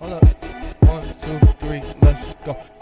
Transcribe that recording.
Hold up. One, two, three, let's go.